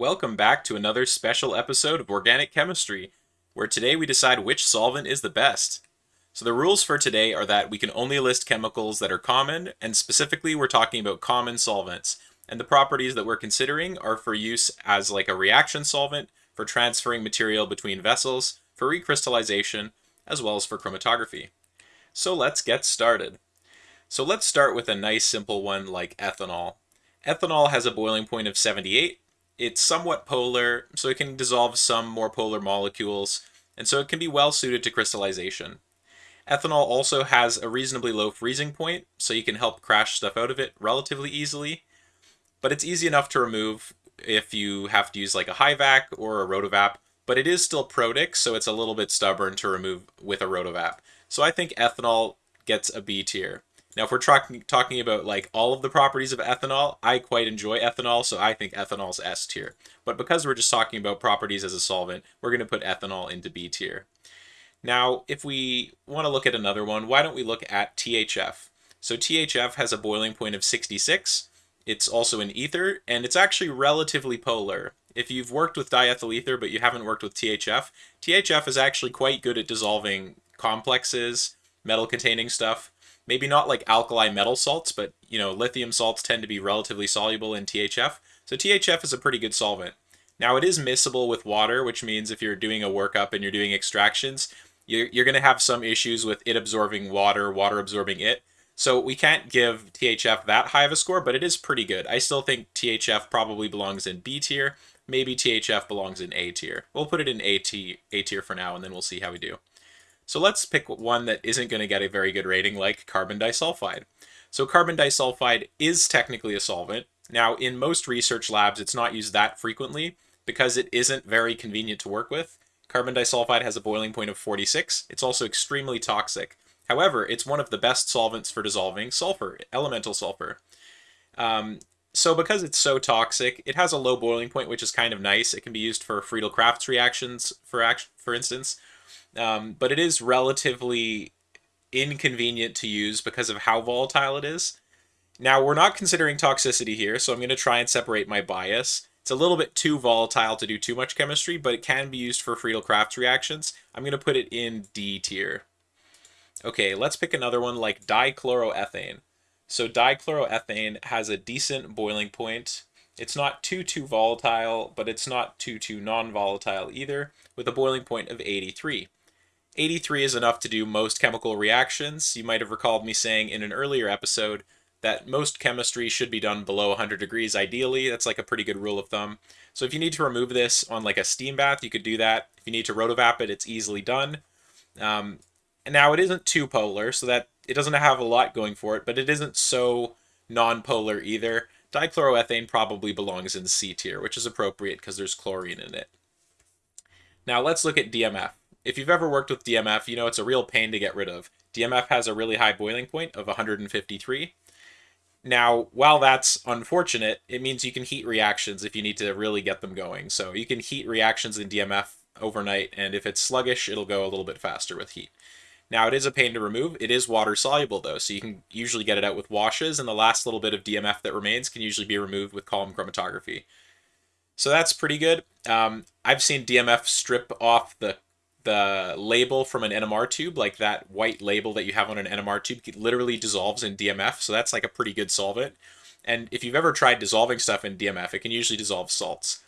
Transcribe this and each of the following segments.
Welcome back to another special episode of Organic Chemistry, where today we decide which solvent is the best. So the rules for today are that we can only list chemicals that are common, and specifically we're talking about common solvents. And the properties that we're considering are for use as like a reaction solvent, for transferring material between vessels, for recrystallization, as well as for chromatography. So let's get started. So let's start with a nice simple one like ethanol. Ethanol has a boiling point of 78. It's somewhat polar, so it can dissolve some more polar molecules, and so it can be well suited to crystallization. Ethanol also has a reasonably low freezing point, so you can help crash stuff out of it relatively easily, but it's easy enough to remove if you have to use like a HYVAC or a Rotovap, but it is still protic, so it's a little bit stubborn to remove with a Rotovap. So I think ethanol gets a B tier. Now, if we're talking talking about like all of the properties of ethanol, I quite enjoy ethanol, so I think ethanol's S tier. But because we're just talking about properties as a solvent, we're going to put ethanol into B tier. Now, if we want to look at another one, why don't we look at THF? So THF has a boiling point of 66. It's also an ether, and it's actually relatively polar. If you've worked with diethyl ether but you haven't worked with THF, THF is actually quite good at dissolving complexes, metal-containing stuff. Maybe not like alkali metal salts, but you know, lithium salts tend to be relatively soluble in THF. So THF is a pretty good solvent. Now it is miscible with water, which means if you're doing a workup and you're doing extractions, you're, you're going to have some issues with it absorbing water, water absorbing it. So we can't give THF that high of a score, but it is pretty good. I still think THF probably belongs in B tier. Maybe THF belongs in A tier. We'll put it in A, t A tier for now, and then we'll see how we do. So let's pick one that isn't going to get a very good rating, like carbon disulfide. So carbon disulfide is technically a solvent. Now, in most research labs, it's not used that frequently because it isn't very convenient to work with. Carbon disulfide has a boiling point of 46. It's also extremely toxic. However, it's one of the best solvents for dissolving sulfur, elemental sulfur. Um, so because it's so toxic, it has a low boiling point, which is kind of nice. It can be used for Friedel-Crafts reactions, for for instance. Um, but it is relatively inconvenient to use because of how volatile it is. Now, we're not considering toxicity here, so I'm going to try and separate my bias. It's a little bit too volatile to do too much chemistry, but it can be used for Friedel-Crafts reactions. I'm going to put it in D tier. Okay, let's pick another one like dichloroethane. So dichloroethane has a decent boiling point. It's not too, too volatile, but it's not too, too non-volatile either, with a boiling point of 83. 83 is enough to do most chemical reactions. You might have recalled me saying in an earlier episode that most chemistry should be done below 100 degrees ideally. That's like a pretty good rule of thumb. So if you need to remove this on like a steam bath, you could do that. If you need to rotovap it, it's easily done. Um, and now it isn't too polar, so that it doesn't have a lot going for it, but it isn't so non-polar either. Dichloroethane probably belongs in C tier, which is appropriate because there's chlorine in it. Now let's look at DMF. If you've ever worked with DMF, you know it's a real pain to get rid of. DMF has a really high boiling point of 153. Now, while that's unfortunate, it means you can heat reactions if you need to really get them going. So you can heat reactions in DMF overnight, and if it's sluggish, it'll go a little bit faster with heat. Now it is a pain to remove. It is water soluble though, so you can usually get it out with washes, and the last little bit of DMF that remains can usually be removed with column chromatography. So that's pretty good. Um, I've seen DMF strip off the the label from an NMR tube, like that white label that you have on an NMR tube, literally dissolves in DMF. So that's like a pretty good solvent. And if you've ever tried dissolving stuff in DMF, it can usually dissolve salts.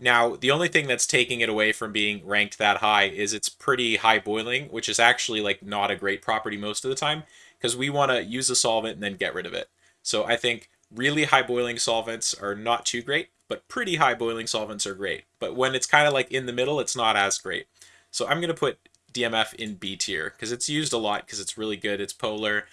Now, the only thing that's taking it away from being ranked that high is it's pretty high boiling, which is actually like not a great property most of the time because we want to use a solvent and then get rid of it. So I think really high boiling solvents are not too great, but pretty high boiling solvents are great. But when it's kind of like in the middle, it's not as great. So I'm going to put DMF in B tier because it's used a lot because it's really good. It's polar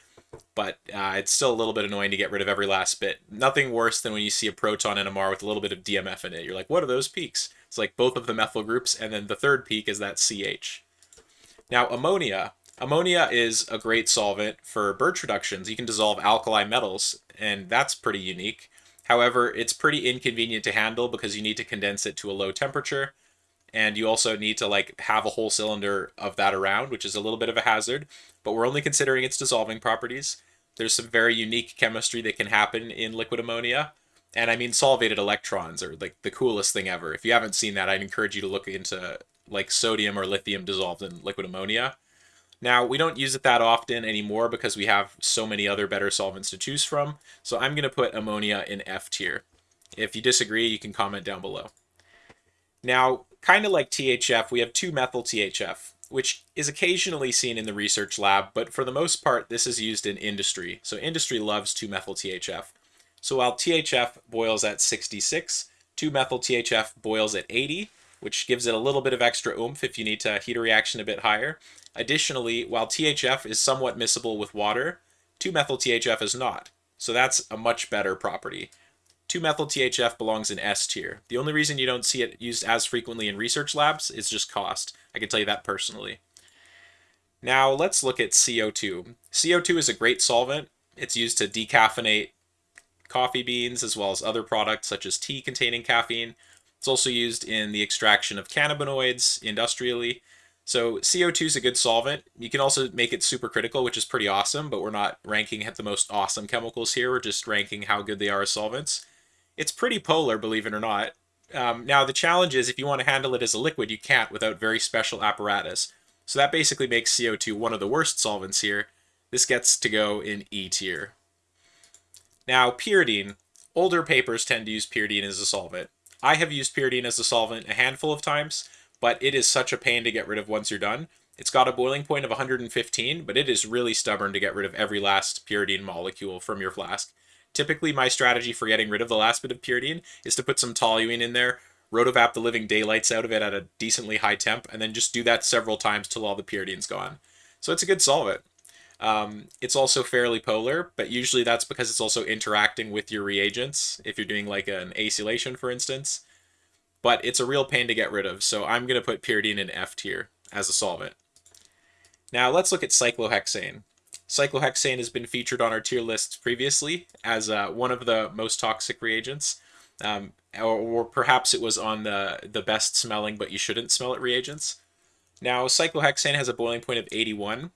but uh, it's still a little bit annoying to get rid of every last bit. Nothing worse than when you see a proton NMR with a little bit of DMF in it. You're like, what are those peaks? It's like both of the methyl groups, and then the third peak is that CH. Now, ammonia. Ammonia is a great solvent for birch reductions. You can dissolve alkali metals, and that's pretty unique. However, it's pretty inconvenient to handle because you need to condense it to a low temperature, and you also need to like have a whole cylinder of that around, which is a little bit of a hazard but we're only considering its dissolving properties. There's some very unique chemistry that can happen in liquid ammonia. And I mean, solvated electrons are like the coolest thing ever. If you haven't seen that, I'd encourage you to look into like sodium or lithium dissolved in liquid ammonia. Now, we don't use it that often anymore because we have so many other better solvents to choose from. So I'm going to put ammonia in F tier. If you disagree, you can comment down below. Now, kind of like THF, we have 2-methyl THF, which is occasionally seen in the research lab, but for the most part, this is used in industry. So industry loves 2-methyl THF. So while THF boils at 66, 2-methyl THF boils at 80, which gives it a little bit of extra oomph if you need to heat a reaction a bit higher. Additionally, while THF is somewhat miscible with water, 2-methyl THF is not. So that's a much better property. 2-methyl THF belongs in S tier. The only reason you don't see it used as frequently in research labs is just cost. I can tell you that personally. Now let's look at CO2. CO2 is a great solvent. It's used to decaffeinate coffee beans as well as other products such as tea containing caffeine. It's also used in the extraction of cannabinoids industrially. So CO2 is a good solvent. You can also make it supercritical, which is pretty awesome, but we're not ranking at the most awesome chemicals here. We're just ranking how good they are as solvents. It's pretty polar, believe it or not. Um, now, the challenge is if you want to handle it as a liquid, you can't without very special apparatus. So that basically makes CO2 one of the worst solvents here. This gets to go in E tier. Now, pyridine. Older papers tend to use pyridine as a solvent. I have used pyridine as a solvent a handful of times, but it is such a pain to get rid of once you're done. It's got a boiling point of 115, but it is really stubborn to get rid of every last pyridine molecule from your flask. Typically, my strategy for getting rid of the last bit of pyridine is to put some toluene in there, rotovap the living daylights out of it at a decently high temp, and then just do that several times till all the pyridine's gone. So it's a good solvent. Um, it's also fairly polar, but usually that's because it's also interacting with your reagents, if you're doing like an acylation, for instance. But it's a real pain to get rid of, so I'm going to put pyridine in F tier as a solvent. Now let's look at cyclohexane. Cyclohexane has been featured on our tier lists previously as uh, one of the most toxic reagents. Um, or, or, perhaps it was on the, the best smelling but you shouldn't smell it reagents. Now, cyclohexane has a boiling point of 81.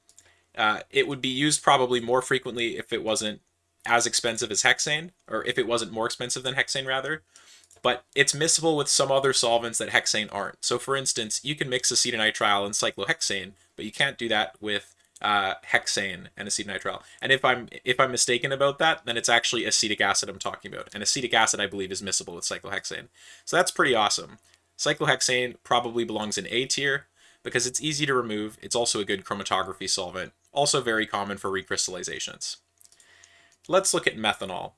Uh, it would be used probably more frequently if it wasn't as expensive as hexane, or if it wasn't more expensive than hexane, rather. But it's miscible with some other solvents that hexane aren't. So, for instance, you can mix acetonitrile and cyclohexane, but you can't do that with uh, hexane and acetonitrile. And if I'm if I'm mistaken about that, then it's actually acetic acid I'm talking about. And acetic acid, I believe, is miscible with cyclohexane. So that's pretty awesome. Cyclohexane probably belongs in A tier because it's easy to remove. It's also a good chromatography solvent, also very common for recrystallizations. Let's look at methanol.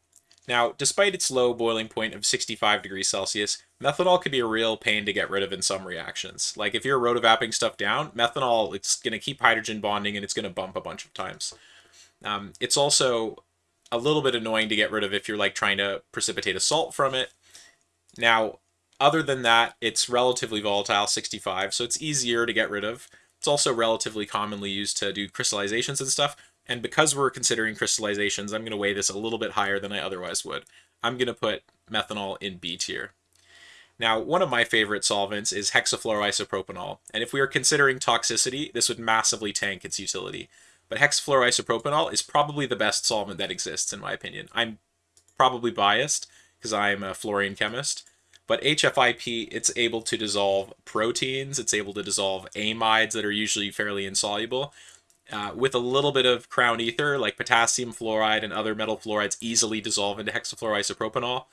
Now, despite its low boiling point of 65 degrees Celsius, methanol could be a real pain to get rid of in some reactions. Like if you're rotovapping stuff down, methanol, it's going to keep hydrogen bonding and it's going to bump a bunch of times. Um, it's also a little bit annoying to get rid of if you're like trying to precipitate a salt from it. Now, other than that, it's relatively volatile, 65, so it's easier to get rid of. It's also relatively commonly used to do crystallizations and stuff, and because we're considering crystallizations, I'm going to weigh this a little bit higher than I otherwise would. I'm going to put methanol in B tier. Now, one of my favorite solvents is hexafluoroisopropanol, and if we are considering toxicity, this would massively tank its utility. But hexafluoroisopropanol is probably the best solvent that exists, in my opinion. I'm probably biased, because I'm a fluorine chemist, but HFIP, it's able to dissolve proteins, it's able to dissolve amides that are usually fairly insoluble, uh, with a little bit of crown ether, like potassium fluoride and other metal fluorides easily dissolve into hexafluoroisopropanol,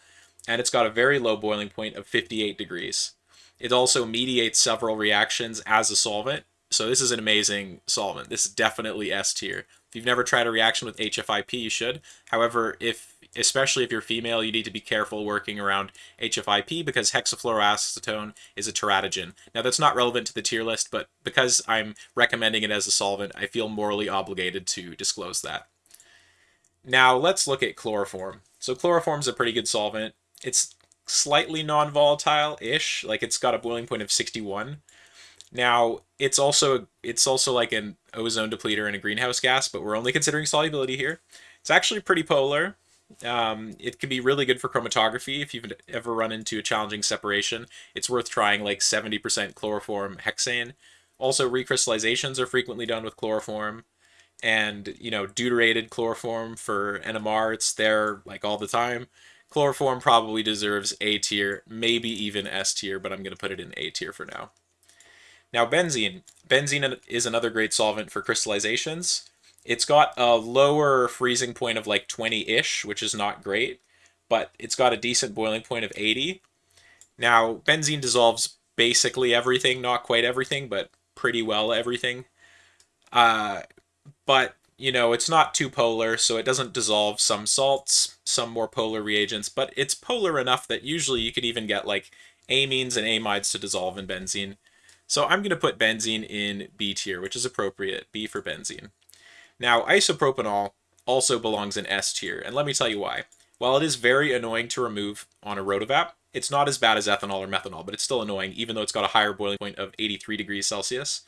and it's got a very low boiling point of 58 degrees. It also mediates several reactions as a solvent, so this is an amazing solvent. This is definitely S tier. If you've never tried a reaction with HFIP, you should. However, if especially if you're female, you need to be careful working around HFIP because hexafluoroacetone is a teratogen. Now that's not relevant to the tier list, but because I'm recommending it as a solvent, I feel morally obligated to disclose that. Now let's look at chloroform. So chloroform is a pretty good solvent. It's slightly non-volatile-ish, like it's got a boiling point of 61. Now, it's also it's also like an ozone depleter and a greenhouse gas, but we're only considering solubility here. It's actually pretty polar. Um, it can be really good for chromatography if you've ever run into a challenging separation. It's worth trying like 70% chloroform hexane. Also, recrystallizations are frequently done with chloroform. And, you know, deuterated chloroform for NMR, it's there like all the time. Chloroform probably deserves A tier, maybe even S tier, but I'm going to put it in A tier for now. Now benzene. Benzene is another great solvent for crystallizations. It's got a lower freezing point of like 20-ish, which is not great, but it's got a decent boiling point of 80. Now, benzene dissolves basically everything, not quite everything, but pretty well everything. Uh, but, you know, it's not too polar, so it doesn't dissolve some salts, some more polar reagents, but it's polar enough that usually you could even get like amines and amides to dissolve in benzene. So I'm going to put benzene in B tier, which is appropriate, B for benzene. Now, isopropanol also belongs in S tier, and let me tell you why. While it is very annoying to remove on a rotovap, it's not as bad as ethanol or methanol, but it's still annoying, even though it's got a higher boiling point of 83 degrees Celsius.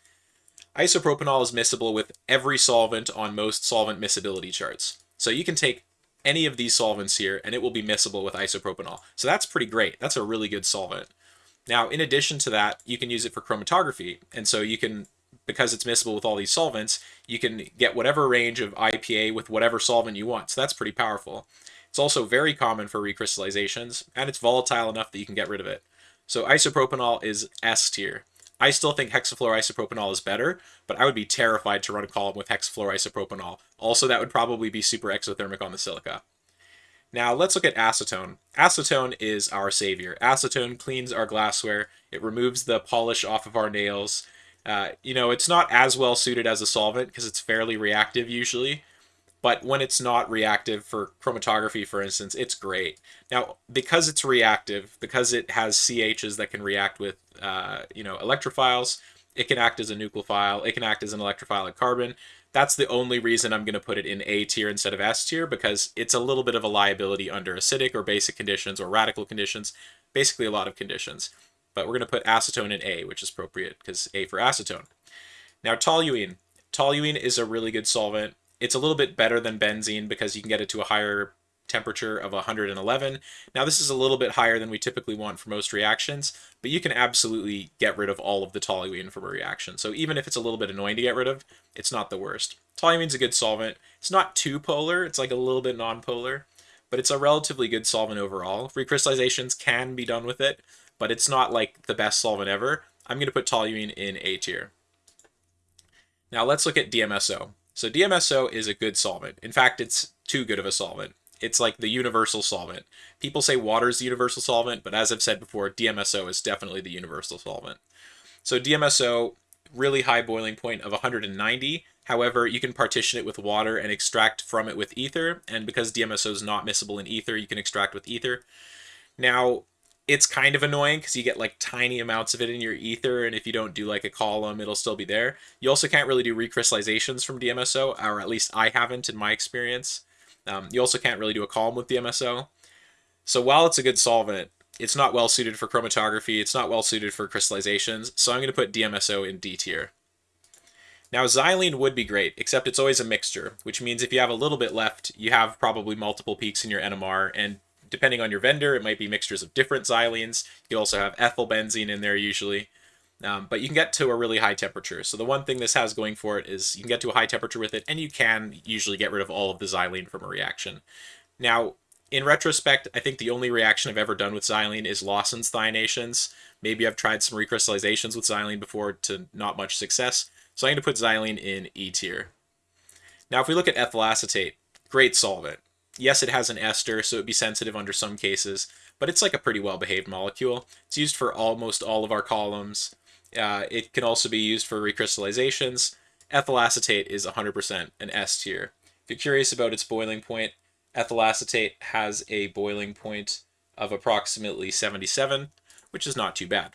Isopropanol is miscible with every solvent on most solvent miscibility charts. So you can take any of these solvents here, and it will be miscible with isopropanol. So that's pretty great. That's a really good solvent. Now, in addition to that, you can use it for chromatography, and so you can because it's miscible with all these solvents, you can get whatever range of IPA with whatever solvent you want. So that's pretty powerful. It's also very common for recrystallizations, and it's volatile enough that you can get rid of it. So isopropanol is S tier. I still think hexafluoroisopropanol is better, but I would be terrified to run a column with hexafluoroisopropanol. Also, that would probably be super exothermic on the silica. Now let's look at acetone. Acetone is our savior. Acetone cleans our glassware. It removes the polish off of our nails. Uh, you know, it's not as well suited as a solvent because it's fairly reactive usually, but when it's not reactive for chromatography, for instance, it's great. Now, because it's reactive, because it has CHs that can react with, uh, you know, electrophiles, it can act as a nucleophile, it can act as an electrophilic carbon. That's the only reason I'm going to put it in A tier instead of S tier, because it's a little bit of a liability under acidic or basic conditions or radical conditions, basically a lot of conditions but we're going to put acetone in A, which is appropriate because A for acetone. Now toluene. Toluene is a really good solvent. It's a little bit better than benzene because you can get it to a higher temperature of 111. Now this is a little bit higher than we typically want for most reactions, but you can absolutely get rid of all of the toluene from a reaction. So even if it's a little bit annoying to get rid of, it's not the worst. Toluene's a good solvent. It's not too polar, it's like a little bit non-polar, but it's a relatively good solvent overall. Recrystallizations can be done with it, but it's not like the best solvent ever. I'm going to put toluene in A tier. Now let's look at DMSO. So DMSO is a good solvent. In fact, it's too good of a solvent. It's like the universal solvent. People say water is the universal solvent, but as I've said before, DMSO is definitely the universal solvent. So DMSO, really high boiling point of 190. However, you can partition it with water and extract from it with ether. And because DMSO is not miscible in ether, you can extract with ether. Now, it's kind of annoying because you get like tiny amounts of it in your ether, and if you don't do like a column, it'll still be there. You also can't really do recrystallizations from DMSO, or at least I haven't in my experience. Um, you also can't really do a column with DMSO. So while it's a good solvent, it's not well suited for chromatography, it's not well suited for crystallizations, so I'm going to put DMSO in D tier. Now xylene would be great, except it's always a mixture, which means if you have a little bit left, you have probably multiple peaks in your NMR, and depending on your vendor, it might be mixtures of different xylenes. You also have ethyl benzene in there usually. Um, but you can get to a really high temperature. So the one thing this has going for it is you can get to a high temperature with it, and you can usually get rid of all of the xylene from a reaction. Now, in retrospect, I think the only reaction I've ever done with xylene is Lawesson's thionations. Maybe I've tried some recrystallizations with xylene before to not much success. So I'm going to put xylene in E tier. Now, if we look at ethyl acetate, great solvent yes, it has an ester, so it'd be sensitive under some cases, but it's like a pretty well-behaved molecule. It's used for almost all of our columns. Uh, it can also be used for recrystallizations. Ethyl acetate is 100% an S tier. If you're curious about its boiling point, ethyl acetate has a boiling point of approximately 77, which is not too bad.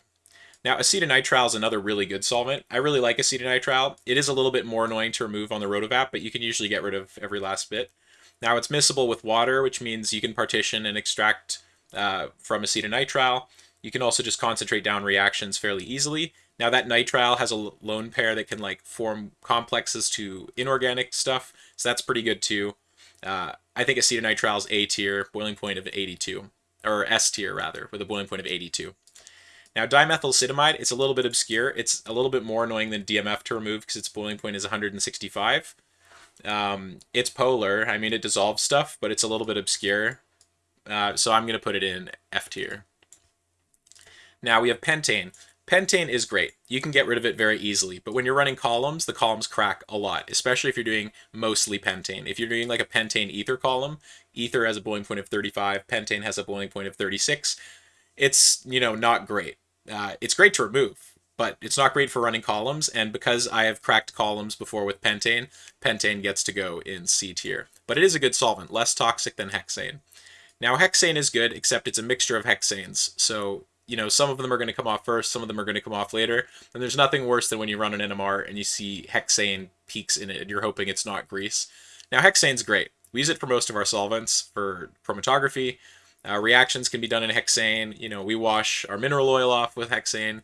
Now, acetonitrile is another really good solvent. I really like acetonitrile. It is a little bit more annoying to remove on the rotovap, but you can usually get rid of every last bit. Now it's miscible with water, which means you can partition and extract uh, from acetonitrile. You can also just concentrate down reactions fairly easily. Now that nitrile has a lone pair that can like form complexes to inorganic stuff, so that's pretty good too. Uh, I think acetonitrile is A tier, boiling point of 82, or S tier rather, with a boiling point of 82. Now dimethylacetamide, it's a little bit obscure. It's a little bit more annoying than DMF to remove because its boiling point is 165. Um, it's polar. I mean, it dissolves stuff, but it's a little bit obscure. uh, so I'm going to put it in F tier. Now we have pentane. Pentane is great. You can get rid of it very easily, but when you're running columns, the columns crack a lot, especially if you're doing mostly pentane. If you're doing like a pentane ether column, ether has a boiling point of 35, pentane has a boiling point of 36. It's, you know, not great. Uh, it's great to remove, but it's not great for running columns, and because I have cracked columns before with pentane, pentane gets to go in C tier. But it is a good solvent, less toxic than hexane. Now, hexane is good, except it's a mixture of hexanes, so you know, some of them are going to come off first, some of them are going to come off later. And there's nothing worse than when you run an NMR and you see hexane peaks in it and you're hoping it's not grease. Now, hexane's great. We use it for most of our solvents for chromatography. Uh, reactions can be done in hexane. You know, we wash our mineral oil off with hexane.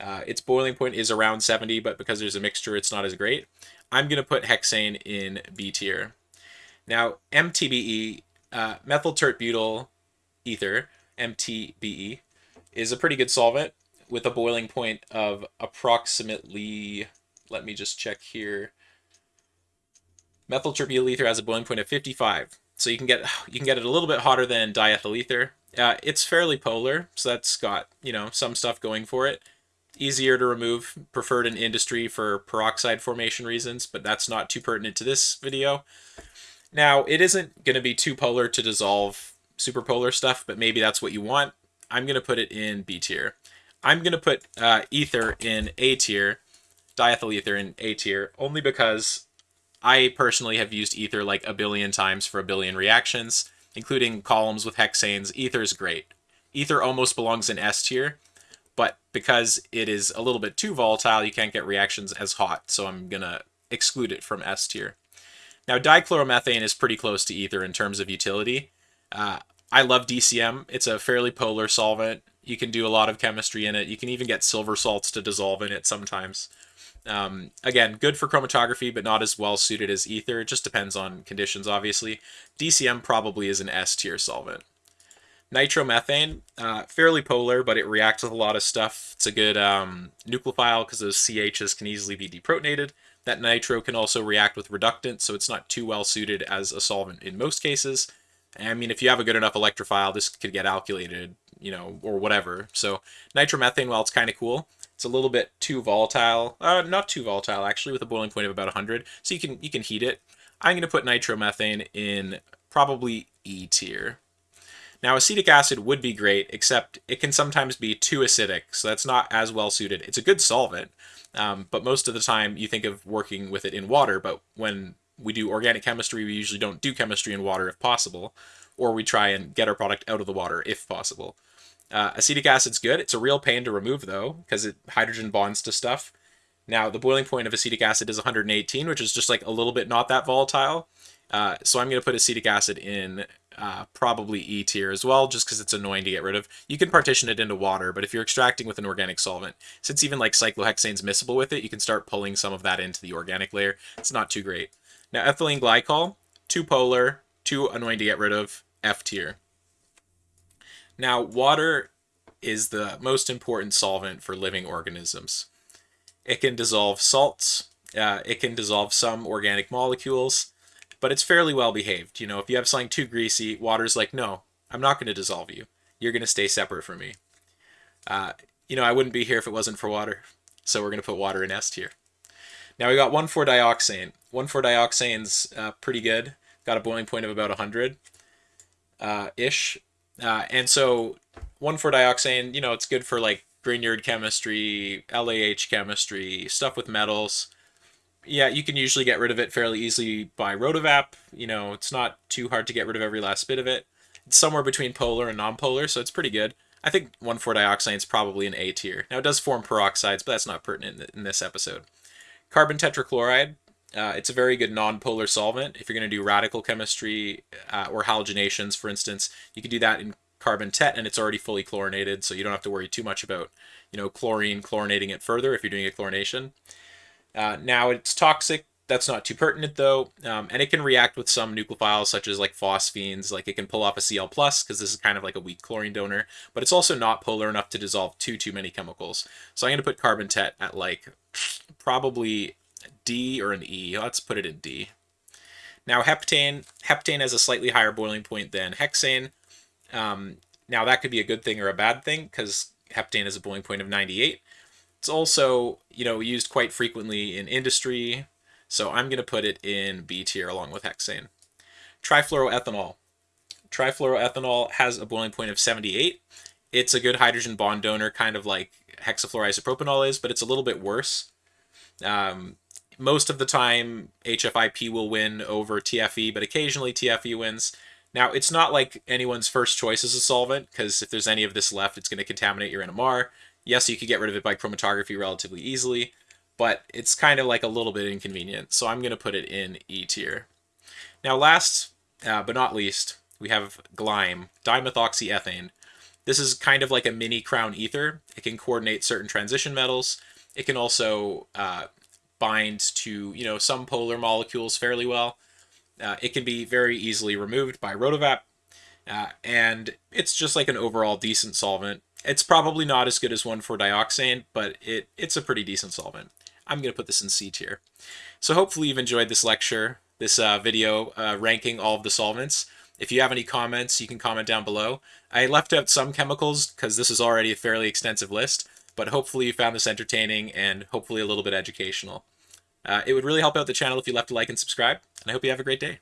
Uh, its boiling point is around 70, but because there's a mixture, it's not as great. I'm going to put hexane in B tier. Now, MTBE, uh, methyl tert butyl ether, MTBE, is a pretty good solvent with a boiling point of approximately, let me just check here. Methyl tert butyl ether has a boiling point of 55. So you can get you can get it a little bit hotter than diethyl ether. Uh, it's fairly polar, so that's got, you know, some stuff going for it. Easier to remove, preferred in industry for peroxide formation reasons, but that's not too pertinent to this video. Now, it isn't going to be too polar to dissolve superpolar stuff, but maybe that's what you want. I'm going to put it in B tier. I'm going to put uh, ether in A tier, diethyl ether in A tier, only because I personally have used ether like a billion times for a billion reactions, including columns with hexanes. Ether is great. Ether almost belongs in S tier, but because it is a little bit too volatile, you can't get reactions as hot, so I'm going to exclude it from S tier. Now, dichloromethane is pretty close to ether in terms of utility. Uh, I love DCM. It's a fairly polar solvent. You can do a lot of chemistry in it. You can even get silver salts to dissolve in it sometimes. Um, again, good for chromatography, but not as well suited as ether. It just depends on conditions, obviously. DCM probably is an S tier solvent. Nitromethane, uh, fairly polar, but it reacts with a lot of stuff. It's a good um, nucleophile because those CHs can easily be deprotonated. That nitro can also react with reductants, so it's not too well suited as a solvent in most cases. I mean, if you have a good enough electrophile, this could get alkylated, you know, or whatever. So nitromethane, while it's kind of cool, it's a little bit too volatile. Uh, not too volatile, actually, with a boiling point of about 100. So you can you can heat it. I'm going to put nitromethane in probably E tier. Now, acetic acid would be great, except it can sometimes be too acidic, so that's not as well suited. It's a good solvent, um, but most of the time you think of working with it in water, but when we do organic chemistry, we usually don't do chemistry in water if possible, or we try and get our product out of the water if possible. Uh, acetic acid's good. It's a real pain to remove though, because it hydrogen bonds to stuff. Now, the boiling point of acetic acid is 118, which is just like a little bit not that volatile. Uh, so I'm going to put acetic acid in uh, probably E tier as well, just because it's annoying to get rid of. You can partition it into water, but if you're extracting with an organic solvent, since even like cyclohexane's miscible with it, you can start pulling some of that into the organic layer. It's not too great. Now, ethylene glycol, too polar, too annoying to get rid of, F tier. Now, water is the most important solvent for living organisms. It can dissolve salts, uh, it can dissolve some organic molecules, but it's fairly well behaved. You know, if you have something too greasy, water's like, no, I'm not going to dissolve you. You're going to stay separate from me. Uh, you know, I wouldn't be here if it wasn't for water. So we're going to put water in S tier. Now we got 1,4-dioxane. 1,4-dioxane's uh, pretty good. Got a boiling point of about 100 uh. Uh, and so 1,4-dioxane, you know, it's good for like Grignard chemistry, LAH chemistry, stuff with metals. Yeah, you can usually get rid of it fairly easily by rotovap. You know, it's not too hard to get rid of every last bit of it. It's somewhere between polar and non-polar, so it's pretty good. I think 1,4-dioxane is probably an A tier. Now, it does form peroxides, but that's not pertinent in this episode. Carbon tetrachloride, uh, it's a very good non-polar solvent. If you're going to do radical chemistry uh, or halogenations, for instance, you can do that in carbon tet and it's already fully chlorinated, so you don't have to worry too much about, you know, chlorine chlorinating it further if you're doing a chlorination. Uh, now it's toxic. That's not too pertinent though, um, and it can react with some nucleophiles such as like phosphines. Like it can pull off a Cl plus because this is kind of like a weak chlorine donor, but it's also not polar enough to dissolve too too many chemicals. So I'm going to put carbon tet at like probably D or an E. Let's put it in D. Now heptane, heptane has a slightly higher boiling point than hexane. Um, now, that could be a good thing or a bad thing because heptane has a boiling point of 98. It's also, you know, used quite frequently in industry, so I'm going to put it in B tier along with hexane. Trifluoroethanol. Trifluoroethanol has a boiling point of 78. It's a good hydrogen bond donor, kind of like hexafluoroisopropanol is, but it's a little bit worse. Um, most of the time, HFIP will win over TFE, but occasionally TFE wins. Now, it's not like anyone's first choice as a solvent, because if there's any of this left, it's going to contaminate your NMR. Yes, you could get rid of it by chromatography relatively easily, but it's kind of like a little bit inconvenient, so I'm going to put it in E tier. Now, last uh, but not least, we have glyme, dimethoxyethane. This is kind of like a mini crown ether. It can coordinate certain transition metals. It can also uh, bind to you know some polar molecules fairly well. Uh, it can be very easily removed by Rotovap, uh, and it's just like an overall decent solvent. It's probably not as good as 1,4-dioxane, but it, it's a pretty decent solvent. I'm going to put this in C tier. So hopefully you've enjoyed this lecture, this uh, video uh, ranking all of the solvents. If you have any comments, you can comment down below. I left out some chemicals because this is already a fairly extensive list, but hopefully you found this entertaining and hopefully a little bit educational. Uh, it would really help out the channel if you left a like and subscribe, and I hope you have a great day.